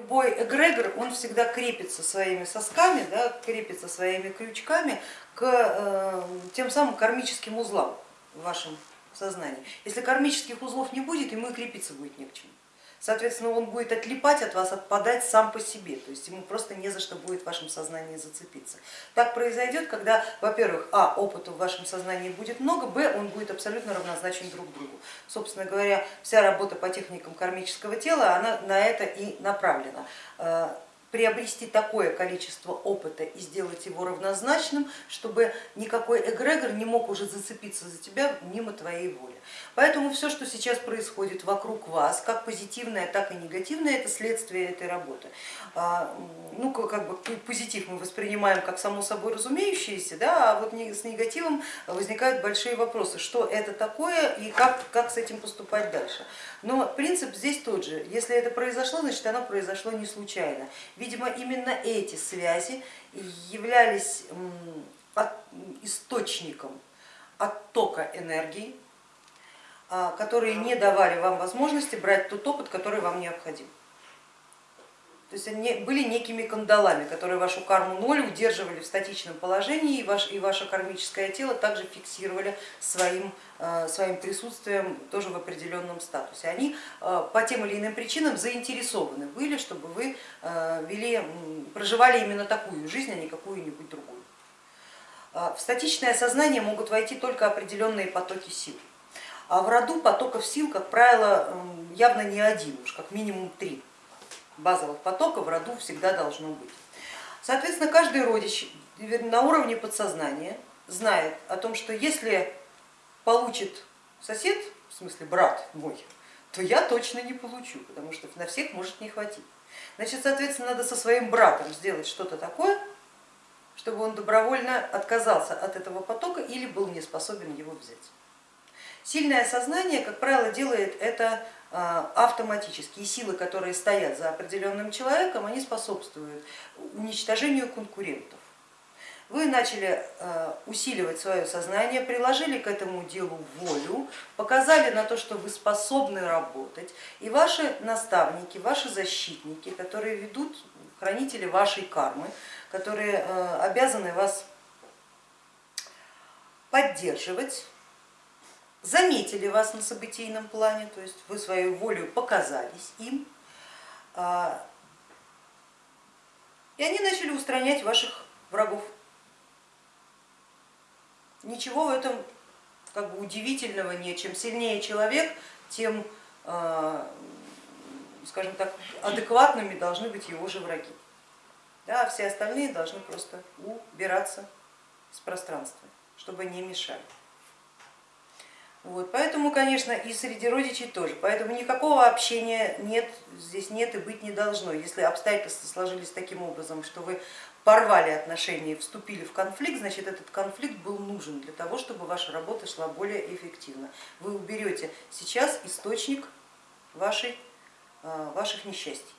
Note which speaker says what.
Speaker 1: Любой эгрегор, он всегда крепится своими сосками, да, крепится своими крючками к э, тем самым кармическим узлам в вашем сознании. Если кармических узлов не будет, ему и крепиться будет не к чему. Соответственно, он будет отлипать от вас, отпадать сам по себе, то есть ему просто не за что будет в вашем сознании зацепиться. Так произойдет, когда, во-первых, а, опыта в вашем сознании будет много, б, он будет абсолютно равнозначен друг другу. Собственно говоря, вся работа по техникам кармического тела, она на это и направлена э, приобрести такое количество опыта и сделать его равнозначным, чтобы никакой эгрегор не мог уже зацепиться за тебя мимо твоей воли. Поэтому все, что сейчас происходит вокруг вас, как позитивное, так и негативное, это следствие этой работы. А, ну, как бы позитив мы воспринимаем как само собой разумеющееся, да, а вот с негативом возникают большие вопросы, что это такое и как, как с этим поступать дальше. Но принцип здесь тот же, если это произошло, значит оно произошло не случайно. Видимо, именно эти связи являлись источником оттока энергии, а, которые не давали вам возможности брать тот опыт, который вам необходим. То есть они были некими кандалами, которые вашу карму ноль удерживали в статичном положении и, ваш, и ваше кармическое тело также фиксировали своим, э, своим присутствием тоже в определенном статусе. Они э, по тем или иным причинам заинтересованы были, чтобы вы э, вели, проживали именно такую жизнь, а не какую-нибудь другую. В статичное сознание могут войти только определенные потоки сил. А в роду потоков сил, как правило, явно не один, уж как минимум три базовых потоков в роду всегда должно быть. Соответственно, каждый родич на уровне подсознания знает о том, что если получит сосед, в смысле брат мой, то я точно не получу, потому что на всех может не хватить. Значит, соответственно, надо со своим братом сделать что-то такое, чтобы он добровольно отказался от этого потока или был не способен его взять. Сильное сознание, как правило, делает это а, автоматически. И силы, которые стоят за определенным человеком, они способствуют уничтожению конкурентов. Вы начали а, усиливать свое сознание, приложили к этому делу волю, показали на то, что вы способны работать, и ваши наставники, ваши защитники, которые ведут, хранители вашей кармы, которые а, обязаны вас поддерживать, заметили вас на событийном плане, то есть вы свою волю показались им, а, и они начали устранять ваших врагов. Ничего в этом как бы удивительного нет. Чем сильнее человек, тем, а, скажем так, адекватными должны быть его же враги. Да, а все остальные должны просто убираться с пространства, чтобы не мешали. Вот, поэтому, конечно, и среди родичей тоже. Поэтому никакого общения нет, здесь нет и быть не должно. Если обстоятельства сложились таким образом, что вы порвали отношения, вступили в конфликт, значит этот конфликт был нужен для того, чтобы ваша работа шла более эффективно. Вы уберете сейчас источник вашей, а, ваших несчастий.